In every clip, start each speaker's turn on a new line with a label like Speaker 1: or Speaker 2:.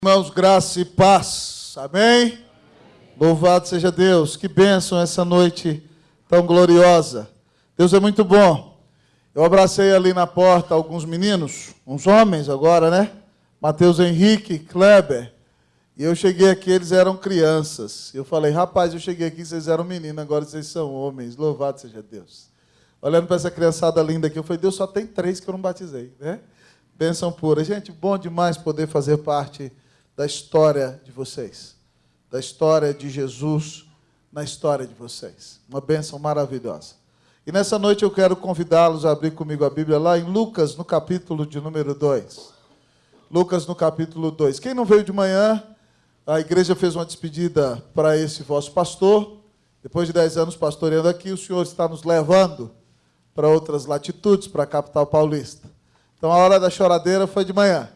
Speaker 1: Irmãos, graça e paz. Amém? Louvado seja Deus. Que bênção essa noite tão gloriosa. Deus é muito bom. Eu abracei ali na porta alguns meninos, uns homens agora, né? Mateus Henrique, Kleber. E eu cheguei aqui, eles eram crianças. Eu falei, rapaz, eu cheguei aqui, vocês eram meninos, agora vocês são homens. Louvado seja Deus. Olhando para essa criançada linda aqui, eu falei, Deus, só tem três que eu não batizei, né? Bênção pura. Gente, bom demais poder fazer parte da história de vocês, da história de Jesus na história de vocês. Uma bênção maravilhosa. E nessa noite eu quero convidá-los a abrir comigo a Bíblia lá em Lucas, no capítulo de número 2. Lucas, no capítulo 2. Quem não veio de manhã, a igreja fez uma despedida para esse vosso pastor. Depois de 10 anos pastoreando aqui, o senhor está nos levando para outras latitudes, para a capital paulista. Então a hora da choradeira foi de manhã.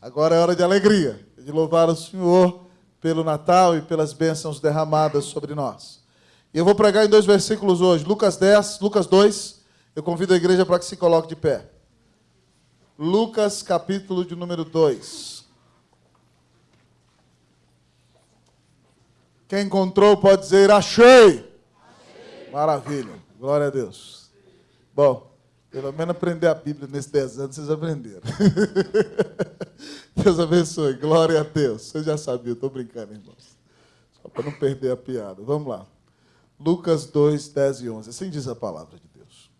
Speaker 1: Agora é hora de alegria de louvar o Senhor pelo Natal e pelas bênçãos derramadas sobre nós. E eu vou pregar em dois versículos hoje, Lucas 10, Lucas 2. Eu convido a igreja para que se coloque de pé. Lucas, capítulo de número 2. Quem encontrou pode dizer: achei. achei. Maravilha. Glória a Deus. Bom, pelo menos aprender a Bíblia nesses 10 anos, vocês aprenderam. Deus abençoe. Glória a Deus. Você já sabia, estou brincando, irmãos. Só para não perder a piada. Vamos lá. Lucas 2, 10 e 11. Assim diz a palavra de Deus.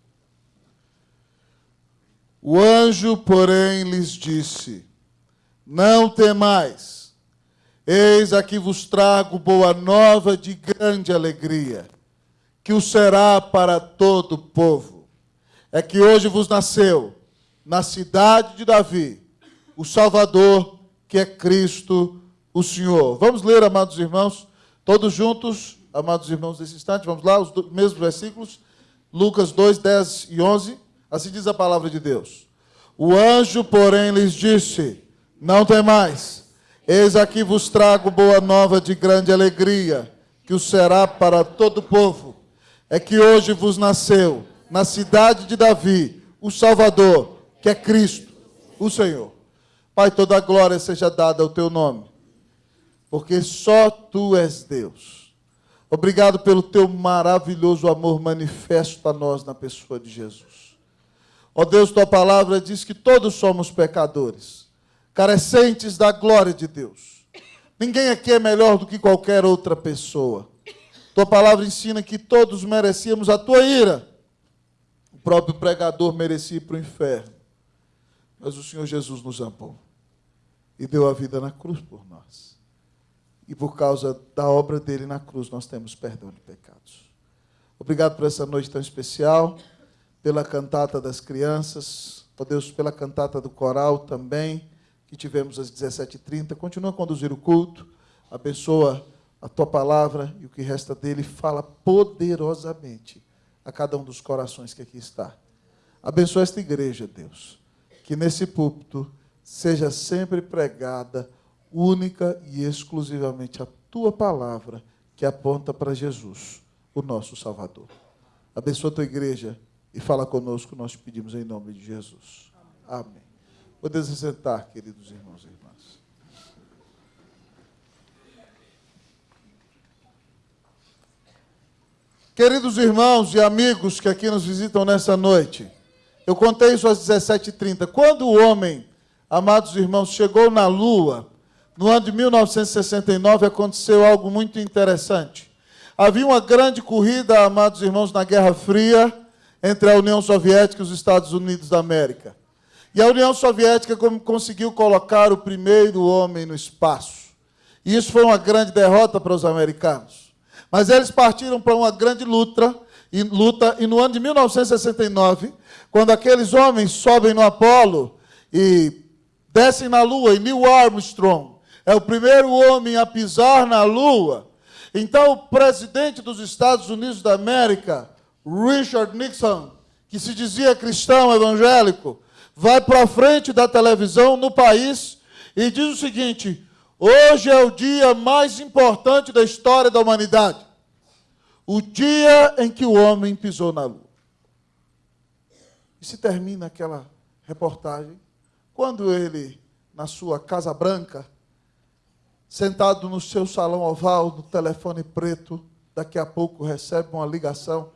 Speaker 1: O anjo, porém, lhes disse: Não temais. Eis aqui vos trago boa nova de grande alegria, que o será para todo o povo é que hoje vos nasceu, na cidade de Davi, o Salvador, que é Cristo, o Senhor. Vamos ler, amados irmãos, todos juntos, amados irmãos, nesse instante, vamos lá, os mesmos versículos, Lucas 2, 10 e 11, assim diz a palavra de Deus. O anjo, porém, lhes disse: Não temais, eis aqui vos trago boa nova de grande alegria, que o será para todo o povo. É que hoje vos nasceu na cidade de Davi, o Salvador, que é Cristo, o Senhor. Pai, toda a glória seja dada ao teu nome, porque só tu és Deus. Obrigado pelo teu maravilhoso amor manifesto a nós na pessoa de Jesus. Ó Deus, tua palavra diz que todos somos pecadores, carecentes da glória de Deus. Ninguém aqui é melhor do que qualquer outra pessoa. Tua palavra ensina que todos merecíamos a tua ira próprio pregador merecia ir para o inferno. Mas o Senhor Jesus nos amou e deu a vida na cruz por nós. E por causa da obra dele na cruz, nós temos perdão de pecados. Obrigado por essa noite tão especial, pela cantata das crianças, ó Deus, pela cantata do coral também, que tivemos às 17h30. Continua a conduzir o culto, abençoa a tua palavra e o que resta dele, fala poderosamente a cada um dos corações que aqui está. Abençoa esta igreja, Deus. Que nesse púlpito seja sempre pregada única e exclusivamente a tua palavra que aponta para Jesus, o nosso Salvador. Abençoa a tua igreja e fala conosco, nós te pedimos em nome de Jesus. Amém. Podemos sentar, queridos irmãos e irmãs. Queridos irmãos e amigos que aqui nos visitam nessa noite, eu contei isso às 17h30. Quando o homem, amados irmãos, chegou na Lua, no ano de 1969, aconteceu algo muito interessante. Havia uma grande corrida, amados irmãos, na Guerra Fria, entre a União Soviética e os Estados Unidos da América. E a União Soviética conseguiu colocar o primeiro homem no espaço. E isso foi uma grande derrota para os americanos. Mas eles partiram para uma grande luta e, no ano de 1969, quando aqueles homens sobem no Apolo e descem na Lua, e Neil Armstrong é o primeiro homem a pisar na Lua, então o presidente dos Estados Unidos da América, Richard Nixon, que se dizia cristão evangélico, vai para frente da televisão no país e diz o seguinte: Hoje é o dia mais importante da história da humanidade. O dia em que o homem pisou na lua. E se termina aquela reportagem quando ele, na sua Casa Branca, sentado no seu salão oval, no telefone preto, daqui a pouco recebe uma ligação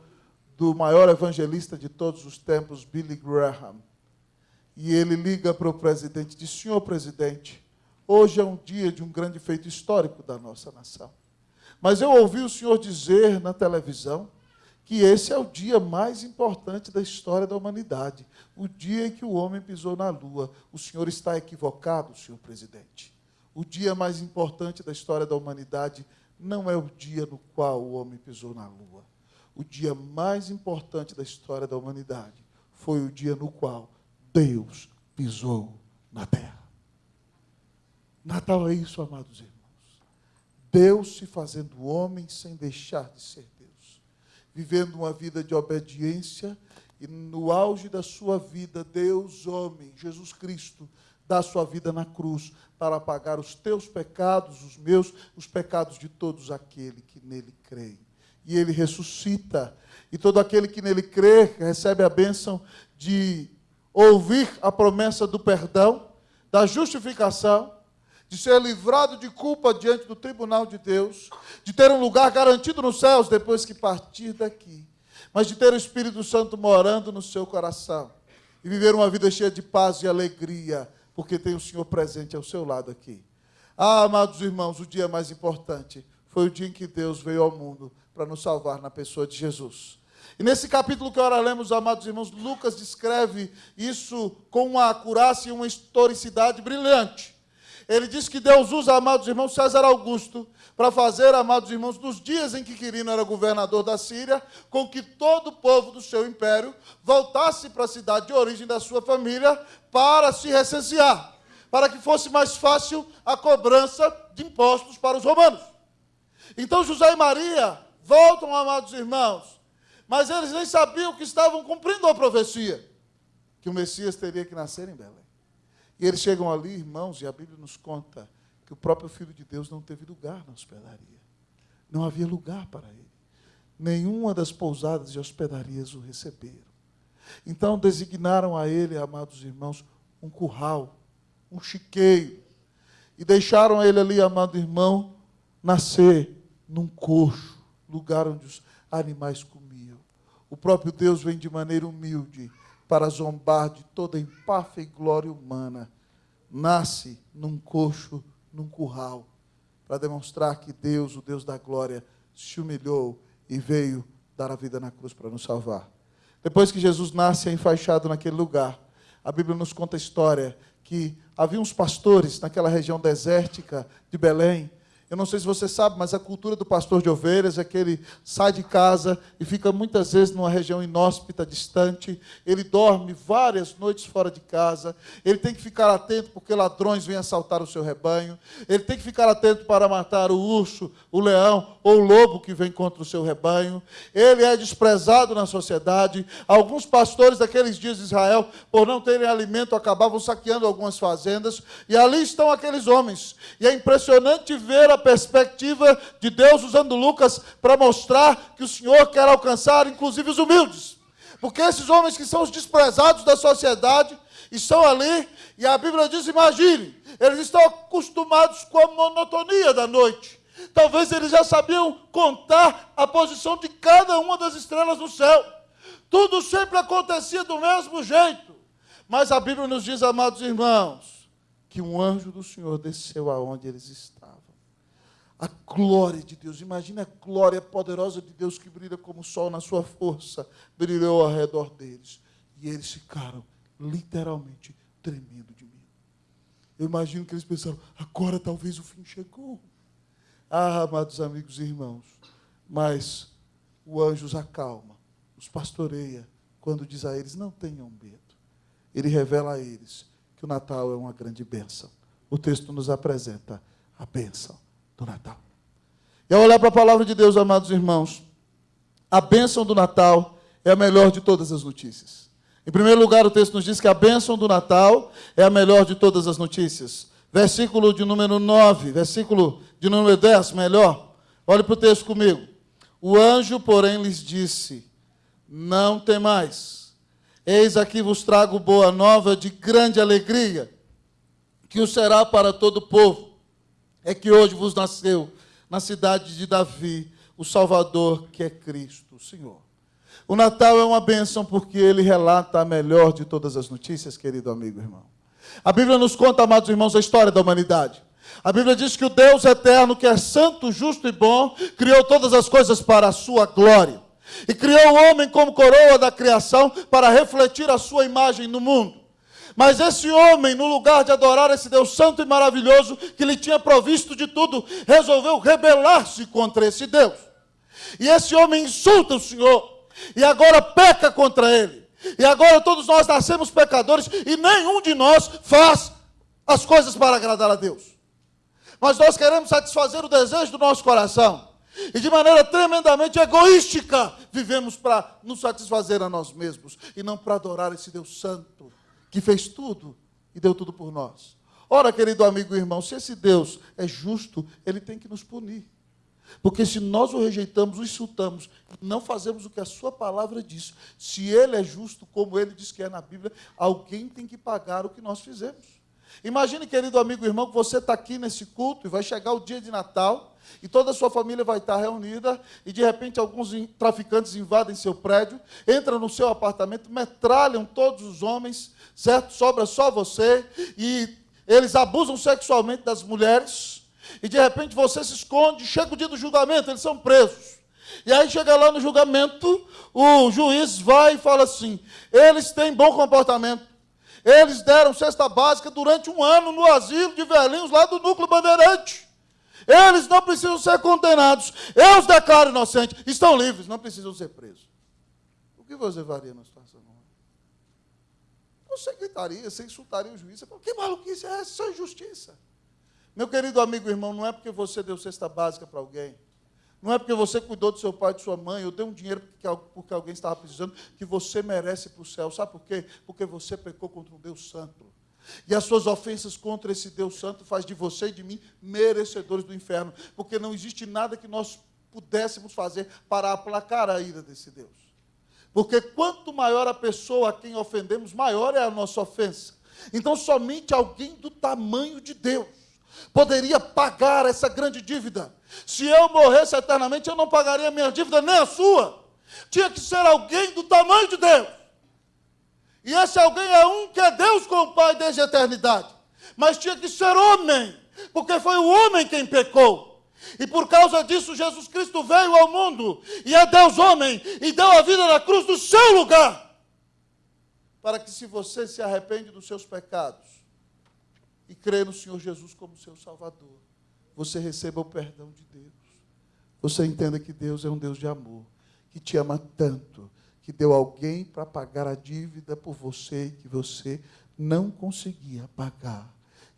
Speaker 1: do maior evangelista de todos os tempos, Billy Graham. E ele liga para o presidente, diz: Senhor presidente, hoje é um dia de um grande feito histórico da nossa nação. Mas eu ouvi o senhor dizer na televisão que esse é o dia mais importante da história da humanidade, o dia em que o homem pisou na lua. O senhor está equivocado, senhor presidente. O dia mais importante da história da humanidade não é o dia no qual o homem pisou na lua. O dia mais importante da história da humanidade foi o dia no qual Deus pisou na terra. Natal é isso, amados irmãos. Deus se fazendo homem sem deixar de ser vivendo uma vida de obediência e no auge da sua vida, Deus, homem, Jesus Cristo, dá sua vida na cruz para pagar os teus pecados, os meus, os pecados de todos aquele que nele creem. E ele ressuscita, e todo aquele que nele crê recebe a bênção de ouvir a promessa do perdão, da justificação de ser livrado de culpa diante do tribunal de Deus, de ter um lugar garantido nos céus depois que partir daqui, mas de ter o Espírito Santo morando no seu coração e viver uma vida cheia de paz e alegria, porque tem o Senhor presente ao seu lado aqui. Ah, amados irmãos, o dia mais importante foi o dia em que Deus veio ao mundo para nos salvar na pessoa de Jesus. E nesse capítulo que agora lemos, amados irmãos, Lucas descreve isso com uma acurácia e uma historicidade brilhante. Ele diz que Deus usa, amados irmãos, César Augusto para fazer, amados irmãos, nos dias em que Quirino era governador da Síria, com que todo o povo do seu império voltasse para a cidade de origem da sua família para se recensear, para que fosse mais fácil a cobrança de impostos para os romanos. Então José e Maria voltam, amados irmãos, mas eles nem sabiam que estavam cumprindo a profecia, que o Messias teria que nascer em Belém. E eles chegam ali, irmãos, e a Bíblia nos conta que o próprio Filho de Deus não teve lugar na hospedaria. Não havia lugar para ele. Nenhuma das pousadas e hospedarias o receberam. Então designaram a ele, amados irmãos, um curral, um chiqueiro. E deixaram ele ali, amado irmão, nascer num coxo, lugar onde os animais comiam. O próprio Deus vem de maneira humilde para zombar de toda empáfia e glória humana, nasce num coxo, num curral, para demonstrar que Deus, o Deus da glória, se humilhou e veio dar a vida na cruz para nos salvar. Depois que Jesus nasce enfaixado naquele lugar, a Bíblia nos conta a história que havia uns pastores naquela região desértica de Belém, eu não sei se você sabe, mas a cultura do pastor de ovelhas é que ele sai de casa e fica muitas vezes numa região inóspita, distante. Ele dorme várias noites fora de casa. Ele tem que ficar atento porque ladrões vêm assaltar o seu rebanho. Ele tem que ficar atento para matar o urso, o leão ou o lobo que vem contra o seu rebanho. Ele é desprezado na sociedade. Alguns pastores daqueles dias de Israel, por não terem alimento, acabavam saqueando algumas fazendas. E ali estão aqueles homens. E é impressionante ver a perspectiva de Deus usando Lucas para mostrar que o Senhor quer alcançar inclusive os humildes. Porque esses homens que são os desprezados da sociedade estão ali e a Bíblia diz: imagine, eles estão acostumados com a monotonia da noite. Talvez eles já sabiam contar a posição de cada uma das estrelas no céu. Tudo sempre acontecia do mesmo jeito. Mas a Bíblia nos diz, amados irmãos, que um anjo do Senhor desceu aonde eles estavam a glória de Deus. Imagina a glória poderosa de Deus que brilha como o sol na sua força, brilhou ao redor deles. E eles ficaram literalmente tremendo de medo. Eu imagino que eles pensaram: agora talvez o fim chegou. Ah, amados amigos e irmãos, mas o anjo os acalma, os pastoreia, quando diz a eles: não tenham medo. Ele revela a eles que o Natal é uma grande bênção. O texto nos apresenta a bênção do Natal. E ao olhar para a palavra de Deus, amados irmãos, a bênção do Natal é a melhor de todas as notícias. Em primeiro lugar, o texto nos diz que a bênção do Natal é a melhor de todas as notícias. Versículo de número 9, versículo de número 10, melhor. Olhe para o texto comigo. O anjo, porém, lhes disse: Não temais. Eis aqui vos trago boa nova de grande alegria, que o será para todo o povo é que hoje vos nasceu na cidade de Davi o Salvador, que é Cristo, o Senhor. O Natal é uma bênção porque ele relata a melhor de todas as notícias, querido amigo irmão. A Bíblia nos conta, amados irmãos, a história da humanidade. A Bíblia diz que o Deus eterno, que é santo, justo e bom, criou todas as coisas para a sua glória. E criou o homem como coroa da criação para refletir a sua imagem no mundo. Mas esse homem, no lugar de adorar esse Deus santo e maravilhoso, que lhe tinha provisto de tudo, resolveu rebelar-se contra esse Deus. E esse homem insulta o Senhor, e agora peca contra ele. E agora todos nós nascemos pecadores, e nenhum de nós faz as coisas para agradar a Deus. Mas nós queremos satisfazer o desejo do nosso coração. E de maneira tremendamente egoística, vivemos para nos satisfazer a nós mesmos e não para adorar esse Deus Santo, que fez tudo e deu tudo por nós. Ora, querido amigo e irmão, se esse Deus é justo, ele tem que nos punir. Porque se nós o rejeitamos, o insultamos, não fazemos o que a sua palavra diz, se ele é justo, como ele diz que é na Bíblia, alguém tem que pagar o que nós fizemos. Imagine, querido amigo irmão, que você está aqui nesse culto e vai chegar o dia de Natal e toda a sua família vai estar reunida e de repente alguns traficantes invadem seu prédio, entram no seu apartamento, metralham todos os homens, certo? Sobra só você e eles abusam sexualmente das mulheres e de repente você se esconde, chega o dia do julgamento, eles são presos. E aí chega lá no julgamento, o juiz vai e fala assim: eles têm bom comportamento. Eles deram cesta básica durante um ano no asilo de velhinhos lá do núcleo bandeirante. Eles não precisam ser condenados. Eu os declaro inocentes. Estão livres, não precisam ser presos. O que você faria na situação? Você gritaria, você insultaria o juiz. Você fala, que maluquice é essa? Isso é injustiça. Meu querido amigo e irmão, não é porque você deu cesta básica para alguém, não é porque você cuidou do seu pai e de sua mãe, ou deu um dinheiro porque alguém estava precisando, que você merece para o céu. Sabe por quê? Porque você pecou contra um Deus santo. E as suas ofensas contra esse Deus santo faz de você e de mim merecedores do inferno, porque não existe nada que nós pudéssemos fazer para aplacar a ira desse Deus. Porque quanto maior a pessoa a quem ofendemos, maior é a nossa ofensa. Então somente alguém do tamanho de Deus poderia pagar essa grande dívida. Se eu morresse eternamente, eu não pagaria a minha dívida, nem a sua. Tinha que ser alguém do tamanho de Deus. E esse alguém é um que é Deus com o Pai desde a eternidade. Mas tinha que ser homem, porque foi o homem quem pecou. E por causa disso, Jesus Cristo veio ao mundo e é Deus homem e deu a vida na cruz do seu lugar. Para que, se você se arrepende dos seus pecados e crê no Senhor Jesus como seu Salvador, você receba o perdão de Deus. Você entenda que Deus é um Deus de amor, que te ama tanto que deu alguém para pagar a dívida por você e que você não conseguia pagar.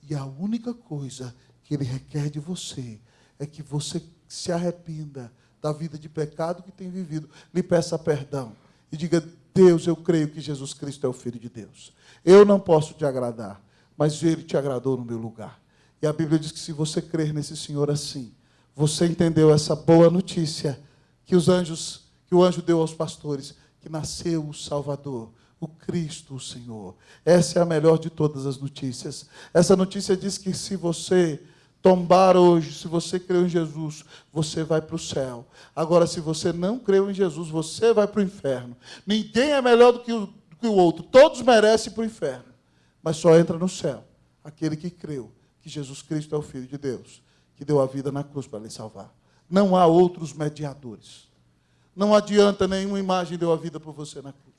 Speaker 1: E a única coisa que ele requer de você é que você se arrependa da vida de pecado que tem vivido, lhe peça perdão e diga: Deus, eu creio que Jesus Cristo é o Filho de Deus. Eu não posso te agradar, mas ele te agradou no meu lugar. E a Bíblia diz que se você crer nesse Senhor assim, você entendeu essa boa notícia que os anjos, que o anjo deu aos pastores, que nasceu o Salvador, o Cristo, o Senhor. Essa é a melhor de todas as notícias. Essa notícia diz que se você tombar hoje, se você creu em Jesus, você vai para o céu. Agora, se você não creu em Jesus, você vai para o inferno. Ninguém é melhor do que o, do que o outro. Todos merecem para o inferno. Mas só entra no céu aquele que creu que Jesus Cristo é o Filho de Deus, que deu a vida na cruz para lhe salvar. Não há outros mediadores. Não adianta nenhuma imagem deu a vida por você na cruz.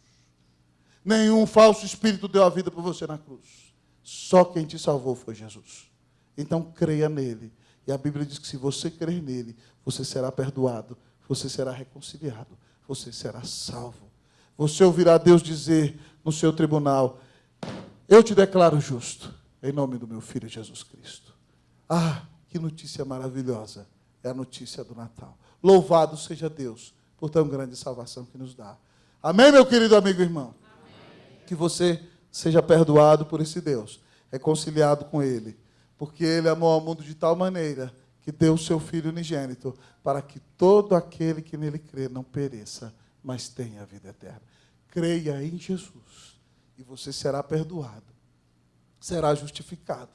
Speaker 1: Nenhum falso espírito deu a vida por você na cruz. Só quem te salvou foi Jesus. Então creia nele. E a Bíblia diz que se você crer nele, você será perdoado, você será reconciliado, você será salvo. Você ouvirá Deus dizer no seu tribunal: Eu te declaro justo, em nome do meu filho Jesus Cristo. Ah, que notícia maravilhosa! É a notícia do Natal. Louvado seja Deus por tão grande salvação que nos dá. Amém, meu querido amigo e irmão? Amém. Que você seja perdoado por esse Deus, reconciliado com Ele, porque Ele amou ao mundo de tal maneira que deu o seu Filho unigênito, para que todo aquele que nele crê não pereça, mas tenha a vida eterna. Creia em Jesus e você será perdoado, será justificado,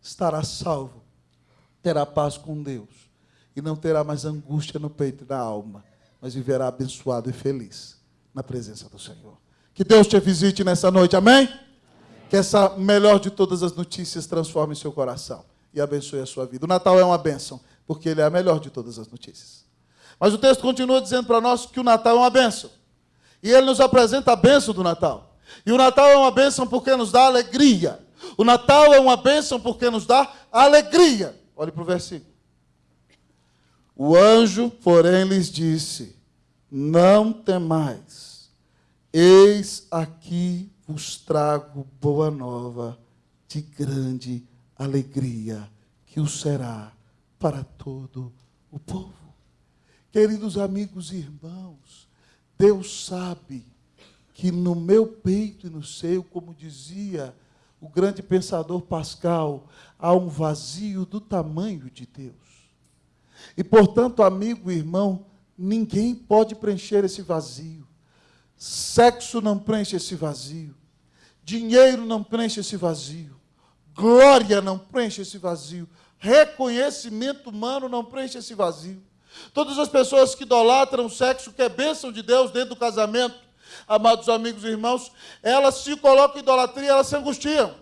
Speaker 1: estará salvo terá paz com Deus e não terá mais angústia no peito e na alma, mas viverá abençoado e feliz na presença do Senhor. Que Deus te visite nessa noite, amém? amém? Que essa melhor de todas as notícias transforme seu coração e abençoe a sua vida. O Natal é uma bênção, porque ele é a melhor de todas as notícias. Mas o texto continua dizendo para nós que o Natal é uma bênção. E ele nos apresenta a bênção do Natal. E o Natal é uma bênção porque nos dá alegria. O Natal é uma bênção porque nos dá alegria. Olhe para o versículo. O anjo, porém, lhes disse: Não temais, eis aqui vos trago boa nova de grande alegria, que o será para todo o povo. Queridos amigos e irmãos, Deus sabe que no meu peito e no seu, como dizia o grande pensador Pascal, há um vazio do tamanho de Deus. E, portanto, amigo e irmão, ninguém pode preencher esse vazio. Sexo não preenche esse vazio. Dinheiro não preenche esse vazio. Glória não preenche esse vazio. Reconhecimento humano não preenche esse vazio. Todas as pessoas que idolatram o sexo, que é bênção de Deus dentro do casamento, amados amigos e irmãos, elas se colocam em idolatria, elas se angustiam.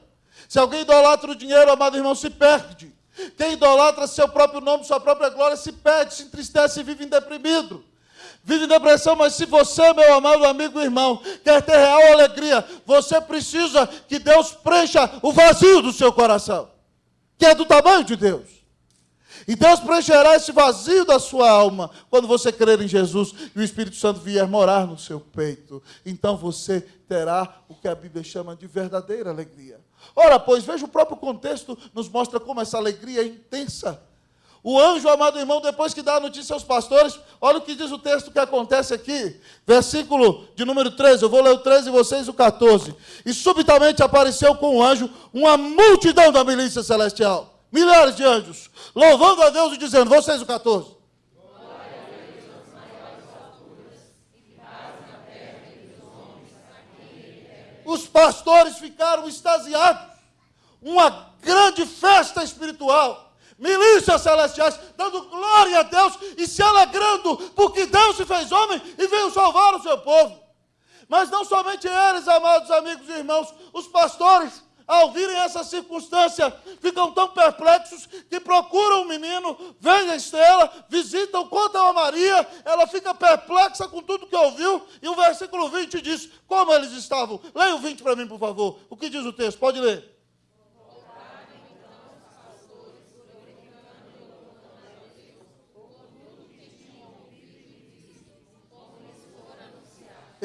Speaker 1: Se alguém idolatra o dinheiro, amado irmão, se perde. Quem idolatra seu próprio nome, sua própria glória, se perde, se entristece e vive deprimido. Vive em depressão, mas se você, meu amado amigo e irmão, quer ter real alegria, você precisa que Deus preencha o vazio do seu coração, que é do tamanho de Deus. E Deus preencherá esse vazio da sua alma quando você crer em Jesus e o Espírito Santo vier morar no seu peito. Então você terá o que a Bíblia chama de verdadeira alegria. Ora, pois, veja o próprio contexto, nos mostra como essa alegria é intensa. O anjo, amado irmão, depois que dá a notícia aos pastores, olha o que diz o texto que acontece aqui, versículo de número 13, eu vou ler o 13 e vocês o 14. E subitamente apareceu com o anjo uma multidão da milícia celestial milhares de anjos, louvando a Deus e dizendo: Vocês o 14. Os pastores ficaram extasiados. Uma grande festa espiritual. Milícias celestiais dando glória a Deus e se alegrando porque Deus se fez homem e veio salvar o seu povo. Mas não somente eles, amados amigos e irmãos, os pastores ao virem essa circunstância, ficam tão perplexos que procuram o menino, veem a estrela, visitam, contam a Maria, ela fica perplexa com tudo que ouviu, e o versículo 20 diz como eles estavam. Leia o 20 para mim, por favor. O que diz o texto? Pode ler.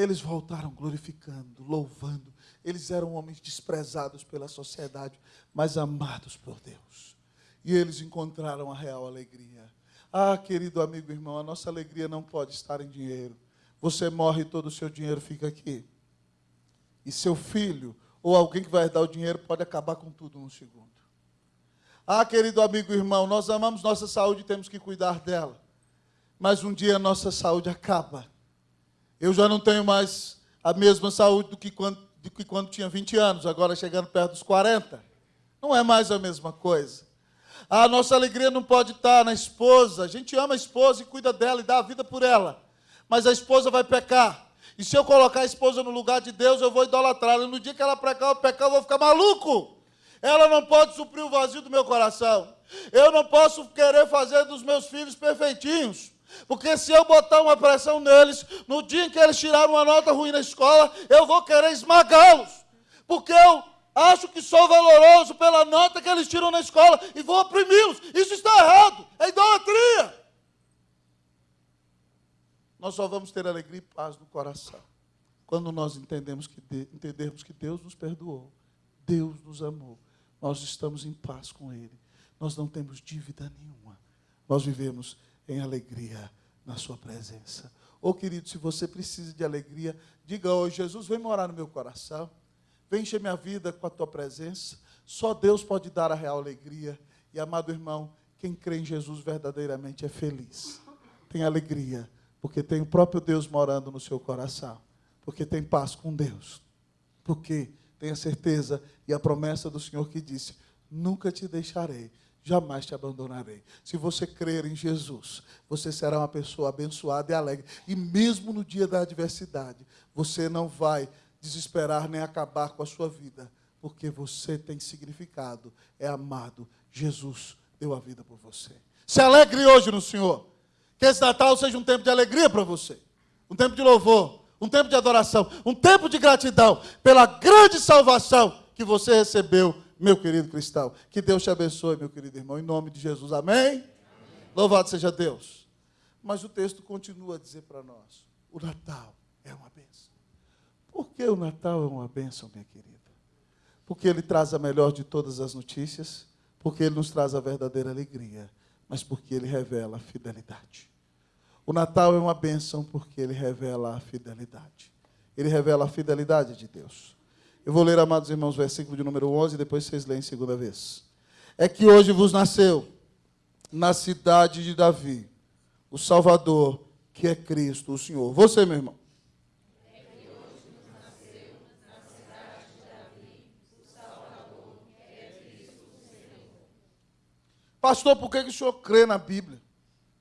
Speaker 1: Eles voltaram glorificando, louvando eles eram homens desprezados pela sociedade, mas amados por Deus. E eles encontraram a real alegria. Ah, querido amigo irmão, a nossa alegria não pode estar em dinheiro. Você morre e todo o seu dinheiro fica aqui. E seu filho, ou alguém que vai dar o dinheiro, pode acabar com tudo num segundo. Ah, querido amigo irmão, nós amamos nossa saúde e temos que cuidar dela. Mas um dia a nossa saúde acaba. Eu já não tenho mais a mesma saúde do que quando do que quando tinha 20 anos, agora chegando perto dos 40. Não é mais a mesma coisa. A nossa alegria não pode estar na esposa. A gente ama a esposa e cuida dela e dá a vida por ela. Mas a esposa vai pecar. E se eu colocar a esposa no lugar de Deus, eu vou idolatrá-la. E no dia que ela pecar, eu pecar, eu vou ficar maluco. Ela não pode suprir o vazio do meu coração. Eu não posso querer fazer dos meus filhos perfeitinhos. Porque se eu botar uma pressão neles, no dia em que eles tiraram uma nota ruim na escola, eu vou querer esmagá-los. Porque eu acho que sou valoroso pela nota que eles tiram na escola e vou oprimi-los. Isso está errado. É idolatria. Nós só vamos ter alegria e paz no coração quando nós entendemos que de, entendermos que Deus nos perdoou, Deus nos amou, nós estamos em paz com Ele, nós não temos dívida nenhuma, nós vivemos em alegria na sua presença. Ô oh, querido, se você precisa de alegria, diga hoje, Jesus, vem morar no meu coração. Vem encher minha vida com a tua presença. Só Deus pode dar a real alegria. E amado irmão, quem crê em Jesus verdadeiramente é feliz. Tem alegria, porque tem o próprio Deus morando no seu coração. Porque tem paz com Deus. Porque tem a certeza e a promessa do Senhor que disse: Nunca te deixarei, jamais te abandonarei. Se você crer em Jesus, você será uma pessoa abençoada e alegre. E mesmo no dia da adversidade, você não vai desesperar nem acabar com a sua vida, porque você tem significado, é amado. Jesus deu a vida por você. Se alegre hoje no Senhor. Que esse Natal seja um tempo de alegria para você, um tempo de louvor, um tempo de adoração, um tempo de gratidão pela grande salvação que você recebeu meu querido cristão. Que Deus te abençoe, meu querido irmão, em nome de Jesus. Amém? Amém. Louvado seja Deus. Mas o texto continua a dizer para nós: o Natal é uma bênção. Por que o Natal é uma bênção, minha querida? Porque ele traz a melhor de todas as notícias, porque ele nos traz a verdadeira alegria, mas porque ele revela a fidelidade. O Natal é uma bênção porque ele revela a fidelidade. Ele revela a fidelidade de Deus. Eu vou ler, amados irmãos, versículo de número 11, depois vocês leem segunda vez. É que hoje vos nasceu na cidade de Davi o Salvador, que é Cristo, o Senhor. Você, meu irmão. Pastor, por que, o senhor crê na Bíblia?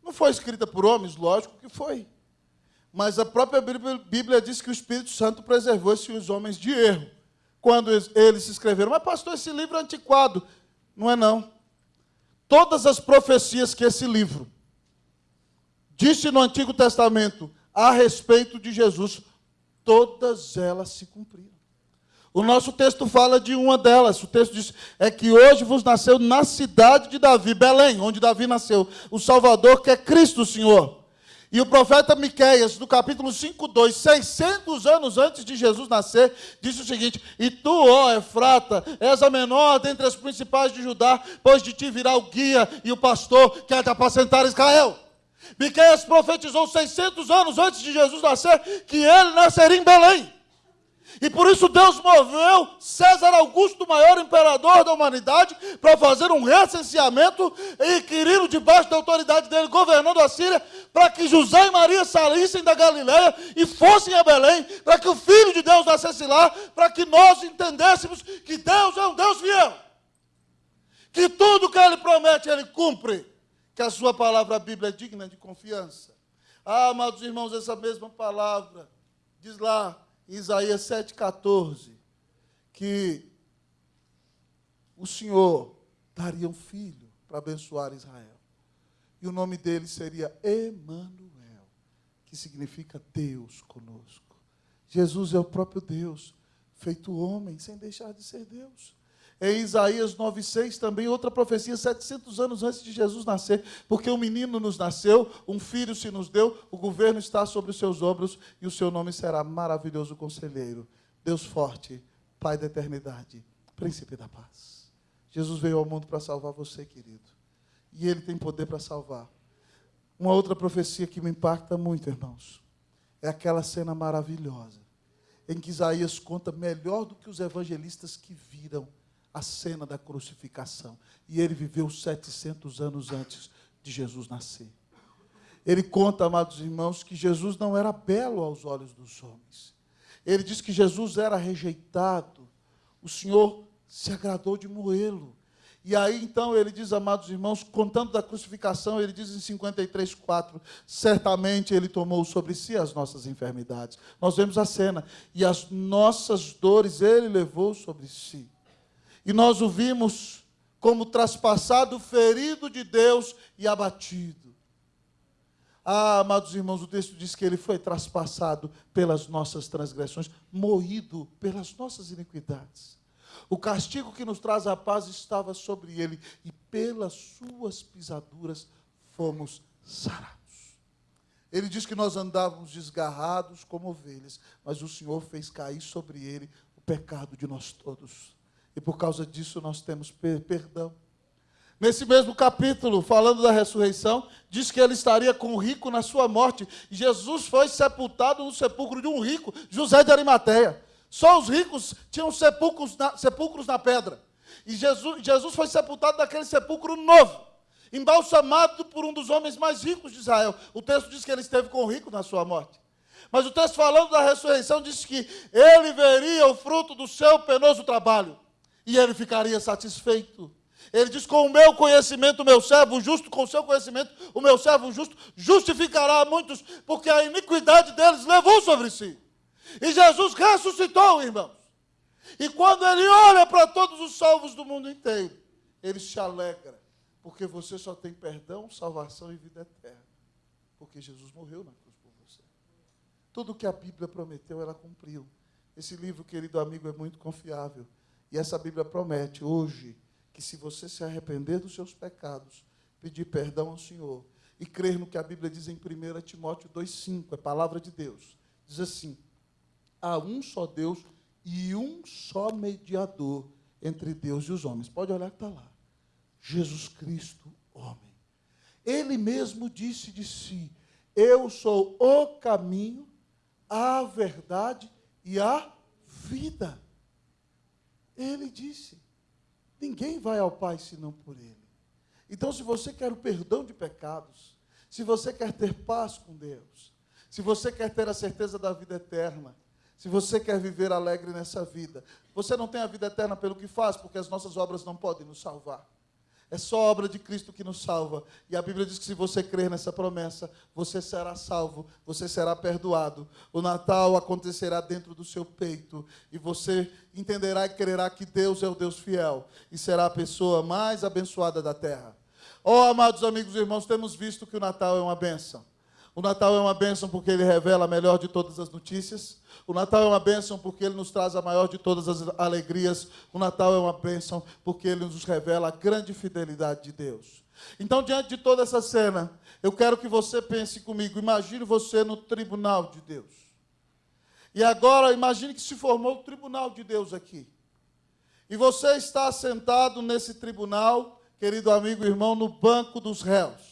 Speaker 1: Não foi escrita por homens? Lógico que foi. Mas a própria Bíblia diz que o Espírito Santo preservou esses homens de erro quando eles se escreveram. Mas, pastor, esse livro é antiquado. Não é, não. Todas as profecias que esse livro disse no Antigo Testamento a respeito de Jesus, todas elas se cumpriram. O nosso texto fala de uma delas. O texto diz: é que hoje vos nasceu na cidade de Davi, Belém, onde Davi nasceu, o Salvador, que é Cristo, Senhor. E o profeta Miqueias, no capítulo 5, 2, 600 anos antes de Jesus nascer, disse o seguinte: E tu, ó Efrata, és a menor dentre as principais de Judá, pois de ti virá o guia e o pastor que há de apacentar Israel. Miqueias profetizou 600 anos antes de Jesus nascer que ele nasceria em Belém. E por isso Deus moveu César Augusto, o maior imperador da humanidade, para fazer um recenseamento e inquiriram debaixo da autoridade dele, governando a Síria, para que José e Maria saíssem da Galiléia e fossem a Belém, para que o Filho de Deus nascesse lá, para que nós entendêssemos que Deus é um Deus fiel. Que tudo que Ele promete, Ele cumpre. Que a sua palavra, a Bíblia, é digna de confiança. Ah, amados irmãos, essa mesma palavra diz lá Isaías 7,14, que o Senhor daria um filho para abençoar Israel. E o nome dele seria Emanuel, que significa Deus conosco. Jesus é o próprio Deus, feito homem, sem deixar de ser Deus. Em Isaías 9,6 também, outra profecia, 700 anos antes de Jesus nascer, porque um menino nos nasceu, um filho se nos deu, o governo está sobre os seus ombros e o seu nome será maravilhoso conselheiro, Deus forte, Pai da eternidade, príncipe da paz. Jesus veio ao mundo para salvar você, querido, e ele tem poder para salvar. Uma outra profecia que me impacta muito, irmãos, é aquela cena maravilhosa, em que Isaías conta melhor do que os evangelistas que viram a cena da crucificação. E ele viveu 700 anos antes de Jesus nascer. Ele conta, amados irmãos, que Jesus não era belo aos olhos dos homens. Ele diz que Jesus era rejeitado. O Senhor se agradou de moê-lo. E aí então ele diz, amados irmãos, contando da crucificação, ele diz em 53, 4, certamente ele tomou sobre si as nossas enfermidades. Nós vemos a cena, e as nossas dores ele levou sobre si. E nós o vimos como traspassado, ferido de Deus e abatido. Ah, amados irmãos, o texto diz que ele foi traspassado pelas nossas transgressões, moído pelas nossas iniquidades. O castigo que nos traz a paz estava sobre ele, e pelas suas pisaduras fomos sarados. Ele diz que nós andávamos desgarrados como ovelhas, mas o Senhor fez cair sobre ele o pecado de nós todos e por causa disso nós temos perdão. Nesse mesmo capítulo, falando da ressurreição, diz que ele estaria com o rico na sua morte. Jesus foi sepultado no sepulcro de um rico, José de Arimateia. Só os ricos tinham sepulcros na, sepulcros na pedra. E Jesus, Jesus foi sepultado naquele sepulcro novo, embalsamado por um dos homens mais ricos de Israel. O texto diz que ele esteve com o rico na sua morte. Mas o texto falando da ressurreição diz que ele veria o fruto do seu penoso trabalho e ele ficaria satisfeito. Ele diz: Com o meu conhecimento, o meu servo justo, com o seu conhecimento, o meu servo justo justificará muitos, porque a iniquidade deles levou sobre si. E Jesus ressuscitou, irmãos. E quando ele olha para todos os salvos do mundo inteiro, ele se alegra, porque você só tem perdão, salvação e vida eterna. Porque Jesus morreu na cruz por você. Tudo que a Bíblia prometeu, ela cumpriu. Esse livro, querido amigo, é muito confiável. E essa Bíblia promete hoje que se você se arrepender dos seus pecados, pedir perdão ao Senhor e crer no que a Bíblia diz em 1 Timóteo 2,5, é palavra de Deus, diz assim: há um só Deus e um só mediador entre Deus e os homens. Pode olhar que está lá. Jesus Cristo, homem. Ele mesmo disse de si: Eu sou o caminho, a verdade e a vida. Ele disse. Ninguém vai ao Pai senão por Ele. Então, se você quer o perdão de pecados, se você quer ter paz com Deus, se você quer ter a certeza da vida eterna, se você quer viver alegre nessa vida, você não tem a vida eterna pelo que faz, porque as nossas obras não podem nos salvar. É só a obra de Cristo que nos salva. E a Bíblia diz que se você crer nessa promessa, você será salvo, você será perdoado. O Natal acontecerá dentro do seu peito. E você entenderá e crerá que Deus é o Deus fiel. E será a pessoa mais abençoada da terra. Oh, amados amigos e irmãos, temos visto que o Natal é uma benção. O Natal é uma bênção porque ele revela a melhor de todas as notícias. O Natal é uma bênção porque ele nos traz a maior de todas as alegrias. O Natal é uma bênção porque ele nos revela a grande fidelidade de Deus. Então, diante de toda essa cena, eu quero que você pense comigo. Imagine você no tribunal de Deus. E agora, imagine que se formou o tribunal de Deus aqui. E você está sentado nesse tribunal, querido amigo e irmão, no banco dos réus.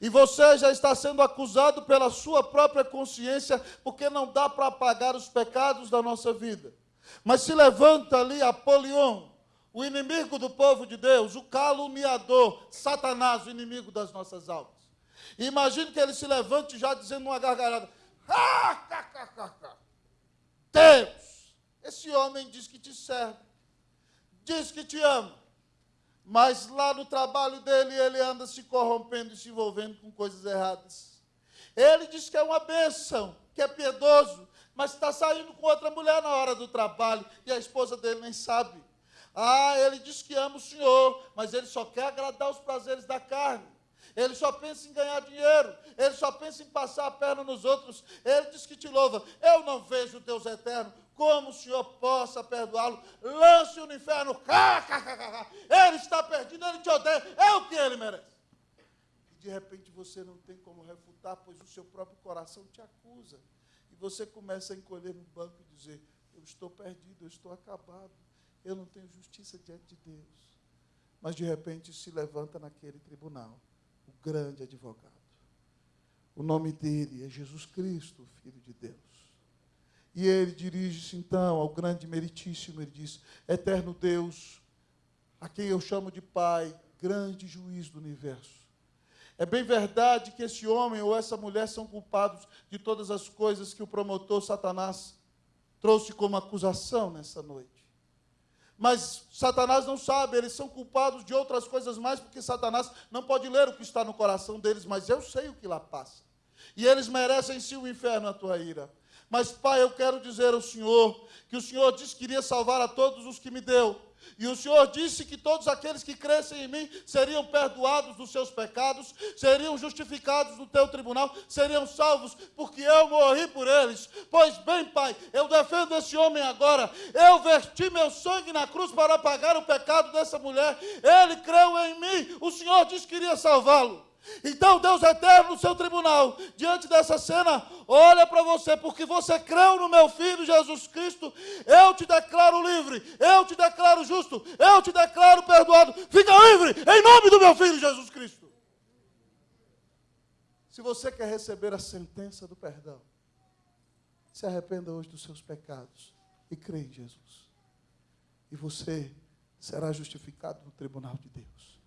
Speaker 1: E você já está sendo acusado pela sua própria consciência, porque não dá para apagar os pecados da nossa vida. Mas se levanta ali Apolion, o inimigo do povo de Deus, o caluniador, Satanás, o inimigo das nossas almas. Imagine que ele se levante já dizendo uma gargalhada: Deus, esse homem diz que te serve, diz que te ama, mas lá no trabalho dele, ele anda se corrompendo e se envolvendo com coisas erradas. Ele diz que é uma bênção, que é piedoso, mas está saindo com outra mulher na hora do trabalho e a esposa dele nem sabe. Ah, ele diz que ama o Senhor, mas ele só quer agradar os prazeres da carne. Ele só pensa em ganhar dinheiro, ele só pensa em passar a perna nos outros. Ele diz que te louva. Eu não vejo Deus eterno, como o Senhor possa perdoá-lo? Lance-o no inferno. Ele está perdido, ele te odeia. É o que ele merece. E de repente você não tem como refutar, pois o seu próprio coração te acusa. E você começa a encolher no banco e dizer: Eu estou perdido, eu estou acabado. Eu não tenho justiça diante de Deus. Mas de repente se levanta naquele tribunal o grande advogado. O nome dele é Jesus Cristo, Filho de Deus. E ele dirige-se então ao grande meritíssimo, ele diz: Eterno Deus, a quem eu chamo de Pai, grande juiz do universo. É bem verdade que esse homem ou essa mulher são culpados de todas as coisas que o promotor Satanás trouxe como acusação nessa noite. Mas Satanás não sabe, eles são culpados de outras coisas mais, porque Satanás não pode ler o que está no coração deles, mas eu sei o que lá passa. E eles merecem sim o inferno, a tua ira. Mas, Pai, eu quero dizer ao Senhor que o Senhor disse que iria salvar a todos os que me deu. E o Senhor disse que todos aqueles que crescem em mim seriam perdoados dos seus pecados, seriam justificados no teu tribunal, seriam salvos, porque eu morri por eles. Pois bem, Pai, eu defendo esse homem agora. Eu verti meu sangue na cruz para pagar o pecado dessa mulher. Ele creu em mim. O Senhor disse que iria salvá-lo. Então, Deus eterno no seu tribunal, diante dessa cena, olha para você, porque você creu no meu filho Jesus Cristo, eu te declaro livre, eu te declaro justo, eu te declaro perdoado. Fica livre em nome do meu filho Jesus Cristo. Se você quer receber a sentença do perdão, se arrependa hoje dos seus pecados e crê em Jesus. E você será justificado no tribunal de Deus.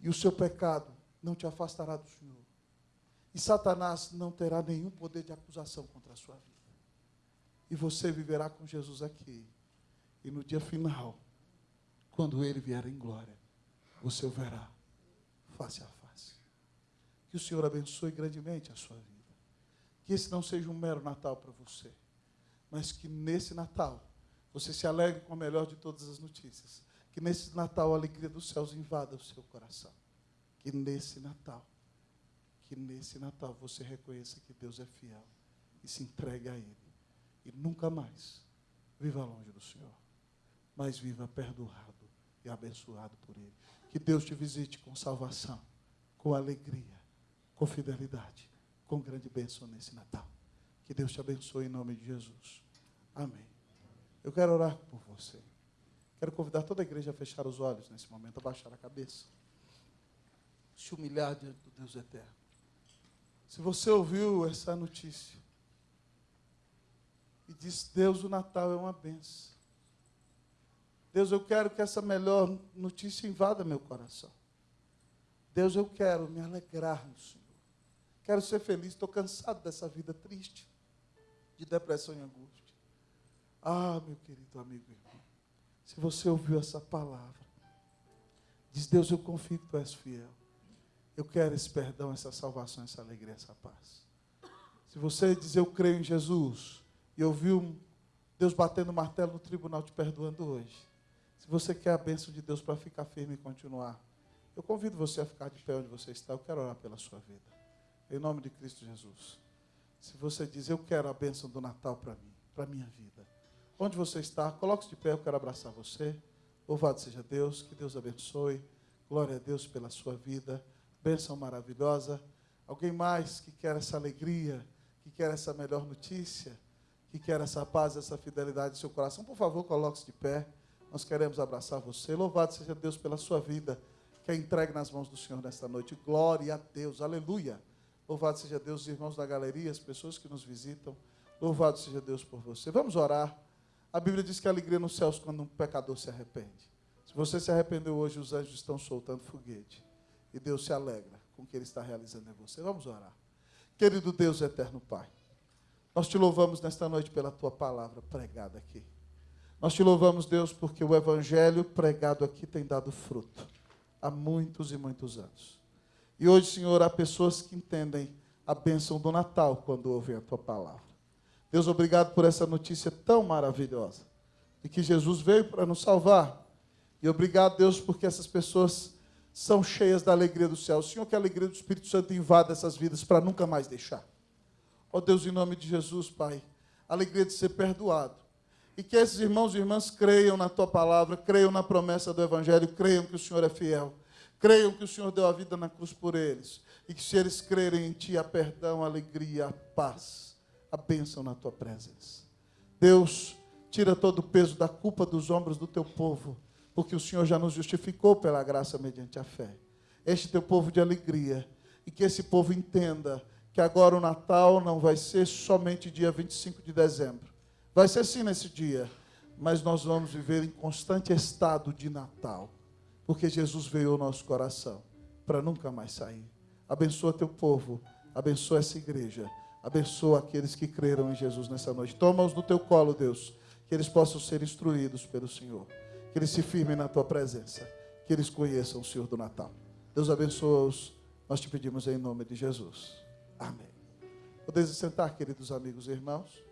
Speaker 1: E o seu pecado não te afastará do Senhor. E Satanás não terá nenhum poder de acusação contra a sua vida. E você viverá com Jesus aqui. E no dia final, quando ele vier em glória, você o verá face a face. Que o Senhor abençoe grandemente a sua vida. Que esse não seja um mero Natal para você, mas que nesse Natal você se alegre com a melhor de todas as notícias. Que nesse Natal a alegria dos céus invada o seu coração. Que nesse Natal, que nesse Natal você reconheça que Deus é fiel e se entregue a Ele. E nunca mais viva longe do Senhor, mas viva perdoado e abençoado por Ele. Que Deus te visite com salvação, com alegria, com fidelidade, com grande bênção nesse Natal. Que Deus te abençoe em nome de Jesus. Amém. Eu quero orar por você. Quero convidar toda a igreja a fechar os olhos nesse momento, a baixar a cabeça. Se humilhar diante do Deus eterno. Se você ouviu essa notícia e disse: Deus, o Natal é uma benção. Deus, eu quero que essa melhor notícia invada meu coração. Deus, eu quero me alegrar no Senhor. Quero ser feliz. Estou cansado dessa vida triste, de depressão e angústia. Ah, meu querido amigo e irmão, se você ouviu essa palavra, diz: Deus, eu confio que tu és fiel. Eu quero esse perdão, essa salvação, essa alegria, essa paz. Se você diz: Eu creio em Jesus, e ouviu Deus batendo o martelo no tribunal te perdoando hoje. Se você quer a bênção de Deus para ficar firme e continuar, eu convido você a ficar de pé onde você está. Eu quero orar pela sua vida. Em nome de Cristo Jesus. Se você diz, eu quero a bênção do Natal para mim, para minha vida. Onde você está, coloque-se de pé, eu quero abraçar você. Louvado seja Deus, que Deus abençoe. Glória a Deus pela sua vida. Bênção maravilhosa. Alguém mais que quer essa alegria, que quer essa melhor notícia? que quer essa paz, essa fidelidade em seu coração, por favor, coloque-se de pé. Nós queremos abraçar você. Louvado seja Deus pela sua vida, que é entregue nas mãos do Senhor nesta noite. Glória a Deus, aleluia. Louvado seja Deus, os irmãos da galeria, as pessoas que nos visitam. Louvado seja Deus por você. Vamos orar. A Bíblia diz que a alegria nos céus quando um pecador se arrepende. Se você se arrependeu hoje, os anjos estão soltando foguete. E Deus se alegra com o que Ele está realizando em você. Vamos orar. Querido Deus, eterno Pai. Nós te louvamos nesta noite pela tua palavra pregada aqui. Nós te louvamos, Deus, porque o evangelho pregado aqui tem dado fruto há muitos e muitos anos. E hoje, Senhor, há pessoas que entendem a bênção do Natal quando ouvem a tua palavra. Deus, obrigado por essa notícia tão maravilhosa de que Jesus veio para nos salvar. E obrigado, Deus, porque essas pessoas são cheias da alegria do céu. Senhor, que a alegria do Espírito Santo invada essas vidas para nunca mais deixar. Ó oh Deus, em nome de Jesus, Pai, alegria de ser perdoado. E que esses irmãos e irmãs creiam na tua palavra, creiam na promessa do Evangelho, creiam que o Senhor é fiel, creiam que o Senhor deu a vida na cruz por eles. E que se eles crerem em Ti, há perdão, a alegria, a paz, a bênção na tua presença. Deus, tira todo o peso da culpa dos ombros do teu povo, porque o Senhor já nos justificou pela graça mediante a fé. Este teu povo de alegria, e que esse povo entenda que agora o Natal não vai ser somente dia 25 de dezembro. Vai ser sim nesse dia, mas nós vamos viver em constante estado de Natal, porque Jesus veio ao nosso coração para nunca mais sair. Abençoa teu povo, abençoa essa igreja, abençoa aqueles que creram em Jesus nessa noite. Toma-os no teu colo, Deus, que eles possam ser instruídos pelo Senhor, que eles se firmem na tua presença, que eles conheçam o Senhor do Natal. Deus abençoa-os, nós te pedimos em nome de Jesus. Amém. Podeis sentar, queridos amigos e irmãos.